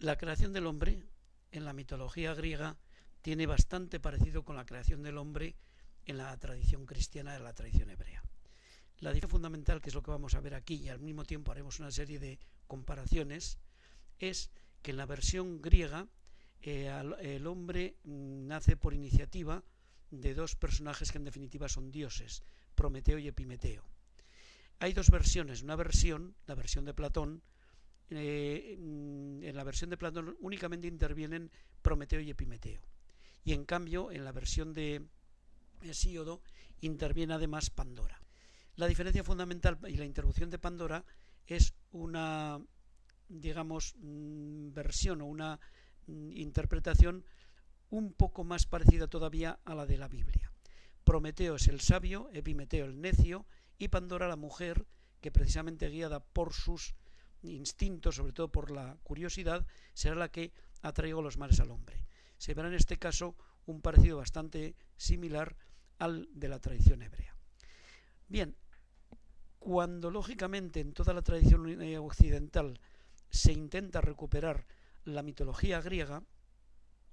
La creación del hombre en la mitología griega tiene bastante parecido con la creación del hombre en la tradición cristiana de la tradición hebrea. La diferencia fundamental, que es lo que vamos a ver aquí, y al mismo tiempo haremos una serie de comparaciones, es que en la versión griega eh, el hombre mm, nace por iniciativa de dos personajes que en definitiva son dioses, Prometeo y Epimeteo. Hay dos versiones, una versión, la versión de Platón, eh, mm, en la versión de Platón únicamente intervienen Prometeo y Epimeteo. Y en cambio, en la versión de Hesíodo interviene además Pandora. La diferencia fundamental y la introducción de Pandora es una, digamos, mm, versión o una mm, interpretación un poco más parecida todavía a la de la Biblia. Prometeo es el sabio, Epimeteo el necio y Pandora la mujer que precisamente guiada por sus instinto, sobre todo por la curiosidad, será la que atraigo los males al hombre. Se verá en este caso un parecido bastante similar al de la tradición hebrea. Bien, cuando lógicamente en toda la tradición occidental se intenta recuperar la mitología griega,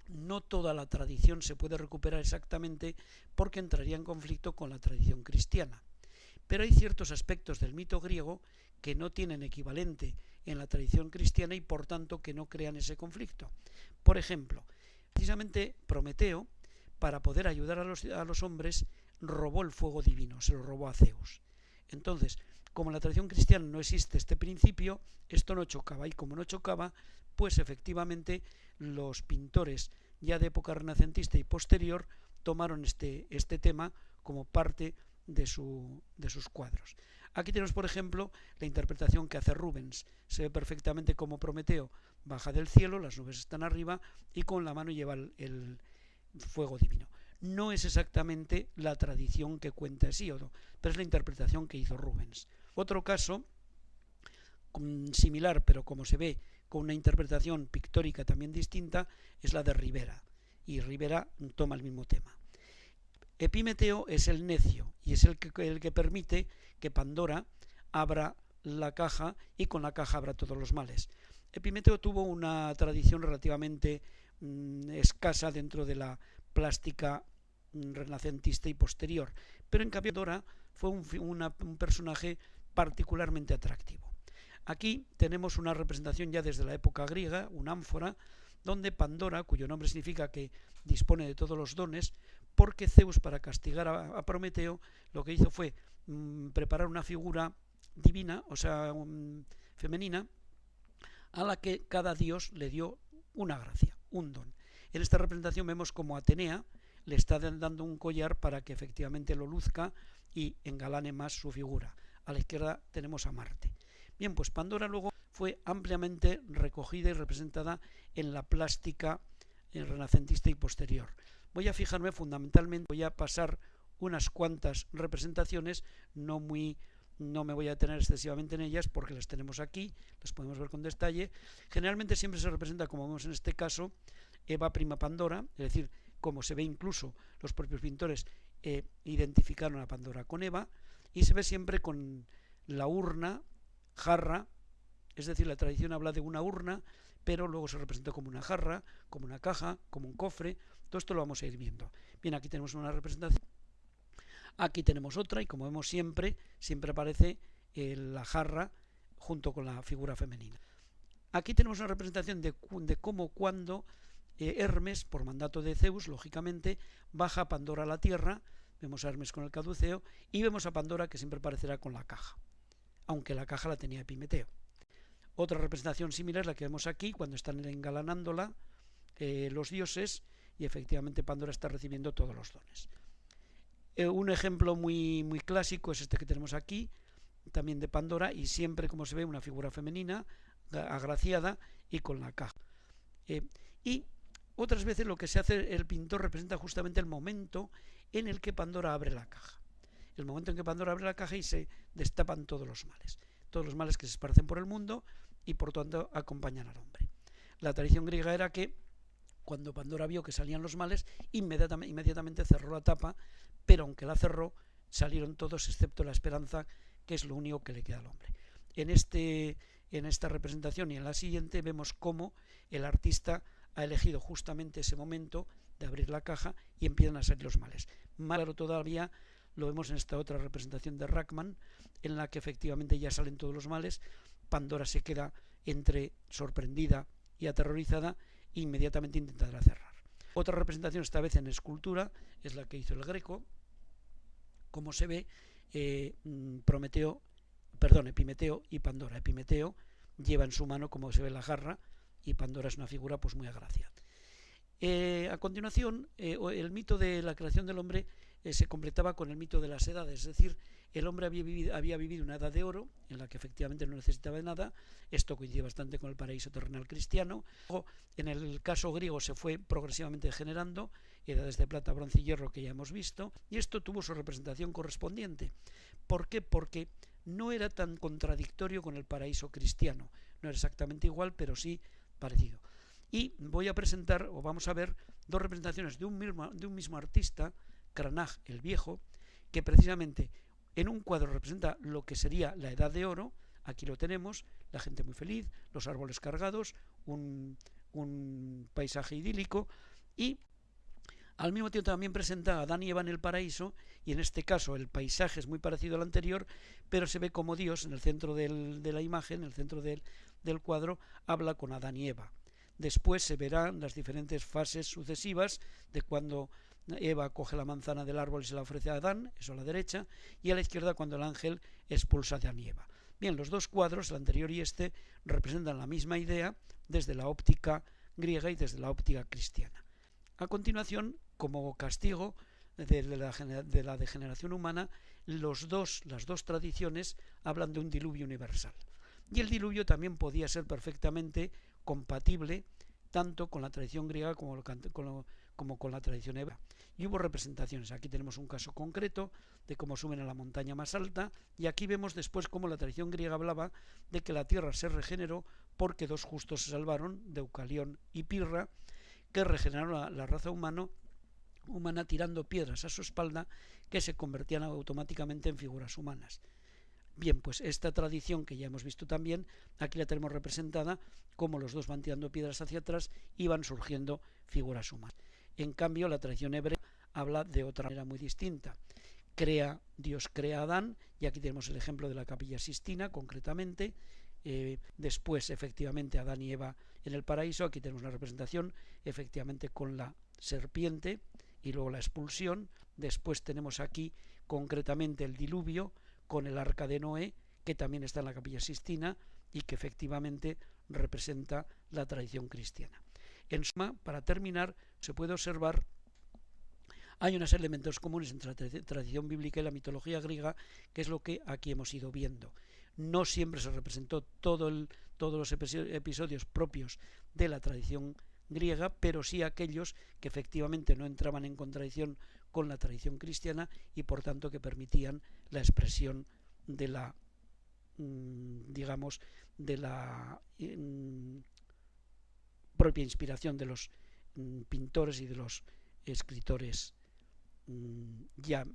no toda la tradición se puede recuperar exactamente porque entraría en conflicto con la tradición cristiana. Pero hay ciertos aspectos del mito griego que no tienen equivalente en la tradición cristiana y por tanto que no crean ese conflicto. Por ejemplo, precisamente Prometeo, para poder ayudar a los, hombres, robó el fuego divino, se lo robó a Zeus. Entonces, como en la tradición cristiana no existe este principio, esto no chocaba y como no chocaba, pues efectivamente los pintores ya de época renacentista y posterior tomaron este, este tema como parte de, su, de sus cuadros. Aquí tenemos, por ejemplo, la interpretación que hace Rubens. Se ve perfectamente como Prometeo baja del cielo, las nubes están arriba y con la mano lleva el, fuego divino. No es exactamente la tradición que cuenta Hesíodo, pero es la interpretación que hizo Rubens. Otro caso mm, similar, pero como se ve con una interpretación pictórica también distinta, es la de Rivera. Y Rivera toma el mismo tema. Epimeteo es el necio y es el que, el que permite que Pandora abra la caja y con la caja abra todos los males. Epimeteo tuvo una tradición relativamente mm, escasa dentro de la plástica mm, renacentista y posterior, pero en cambio Pandora fue un, un personaje particularmente atractivo. Aquí tenemos una representación ya desde la época griega, una ánfora, donde Pandora, cuyo nombre significa que dispone de todos los dones, porque Zeus para castigar a, Prometeo lo que hizo fue mm, preparar una figura divina, o sea, femenina, a la que cada dios le dio una gracia, un don. En esta representación vemos como Atenea le está dando un collar para que efectivamente lo luzca y engalane más su figura. A la izquierda tenemos a Marte. Bien, pues Pandora luego fue ampliamente recogida y representada en la plástica renacentista y posterior. Voy a fijarme fundamentalmente, voy a pasar unas cuantas representaciones, no muy no me voy a detener excesivamente en ellas porque las tenemos aquí, las podemos ver con detalle. Generalmente siempre se representa, como vemos en este caso, Eva prima Pandora, es decir, como se ve incluso los propios pintores eh, identificaron a Pandora con Eva, y se ve siempre con la urna, jarra, es decir, la tradición habla de una urna, pero luego se representa como una jarra, como una caja, como un cofre, todo esto lo vamos a ir viendo. Bien, aquí tenemos una representación. Aquí tenemos otra y como vemos siempre, siempre aparece eh, la jarra junto con la figura femenina. Aquí tenemos una representación de, cómo cuando eh, Hermes, por mandato de Zeus, lógicamente, baja a Pandora a la tierra, vemos a Hermes con el caduceo, y vemos a Pandora que siempre aparecerá con la caja, aunque la caja la tenía Epimeteo. Otra representación similar es la que vemos aquí, cuando están engalanándola eh, los dioses, y efectivamente Pandora está recibiendo todos los dones. Eh, un ejemplo muy, muy clásico es este que tenemos aquí, también de Pandora, y siempre, como se ve, una figura femenina, agraciada y con la caja. Eh, y otras veces lo que se hace, el pintor representa justamente el momento en el que Pandora abre la caja. El momento en que Pandora abre la caja y se destapan todos los males. Todos los males que se esparcen por el mundo y por tanto acompañan al hombre. La tradición griega era que cuando Pandora vio que salían los males, inmediatamente, cerró la tapa, pero aunque la cerró, salieron todos excepto la esperanza, que es lo único que le queda al hombre. En este, en esta representación y en la siguiente vemos cómo el artista ha elegido justamente ese momento de abrir la caja y empiezan a salir los males. Más claro todavía lo vemos en esta otra representación de Rackman, en la que efectivamente ya salen todos los males, Pandora se queda entre sorprendida y aterrorizada e inmediatamente intentará cerrar. Otra representación, esta vez en escultura, es la que hizo el Greco. Como se ve, eh, mm, Prometeo, perdón, Epimeteo y Pandora. Epimeteo lleva en su mano, como se ve, la jarra, y Pandora es una figura pues muy agraciada. Eh, a continuación, eh, el mito de la creación del hombre eh, se completaba con el mito de las edades, es decir, el hombre había vivido, había vivido, una edad de oro en la que efectivamente no necesitaba de nada, esto coincide bastante con el paraíso terrenal cristiano, en el caso griego se fue progresivamente generando, edades de plata, bronce y hierro que ya hemos visto, y esto tuvo su representación correspondiente. ¿Por qué? Porque no era tan contradictorio con el paraíso cristiano, no era exactamente igual, pero sí parecido. Y voy a presentar, o vamos a ver, dos representaciones de un mismo, de un mismo artista, Cranach el Viejo, que precisamente en un cuadro representa lo que sería la Edad de Oro, aquí lo tenemos, la gente muy feliz, los árboles cargados, un, paisaje idílico, y al mismo tiempo también presenta a Adán y Eva en el paraíso, y en este caso el paisaje es muy parecido al anterior, pero se ve como Dios en el centro de la imagen, en el centro del, del cuadro, habla con Adán y Eva. Después se verán las diferentes fases sucesivas de cuando Eva coge la manzana del árbol y se la ofrece a Adán, eso a la derecha, y a la izquierda cuando el ángel expulsa a Adán y Eva. Bien, los dos cuadros, el anterior y este, representan la misma idea desde la óptica griega y desde la óptica cristiana. A continuación, como castigo de la, de la degeneración humana, los dos, las dos tradiciones hablan de un diluvio universal. Y el diluvio también podía ser perfectamente compatible tanto con la tradición griega como, con la tradición hebrea. Y hubo representaciones. Aquí tenemos un caso concreto de cómo suben a la montaña más alta y aquí vemos después cómo la tradición griega hablaba de que la tierra se regeneró porque dos justos se salvaron, Deucalión y Pirra, que regeneraron la, la raza humana humana tirando piedras a su espalda que se convertían automáticamente en figuras humanas. Bien, pues esta tradición que ya hemos visto también, aquí la tenemos representada como los dos van tirando piedras hacia atrás y van surgiendo figuras humanas. En cambio, la tradición hebrea habla de otra manera muy distinta. Crea, Dios crea a Adán, y aquí tenemos el ejemplo de la capilla Sistina, concretamente. Eh, después, efectivamente, Adán y Eva en el paraíso. Aquí tenemos una representación, efectivamente, con la serpiente y luego la expulsión. Después tenemos aquí, concretamente, el diluvio con el arca de Noé, que también está en la capilla Sistina y que efectivamente representa la tradición cristiana. En suma, para terminar, se puede observar hay unos elementos comunes entre la tradición bíblica y la mitología griega, que es lo que aquí hemos ido viendo. No siempre se representó todo el, todos los episodios propios de la tradición griega, pero sí aquellos que efectivamente no entraban en contradicción con la tradición cristiana y por tanto que permitían la expresión de la mm, digamos de la mm, propia inspiración de los mm, pintores y de los escritores ya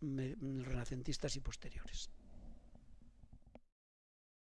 renacentistas y posteriores.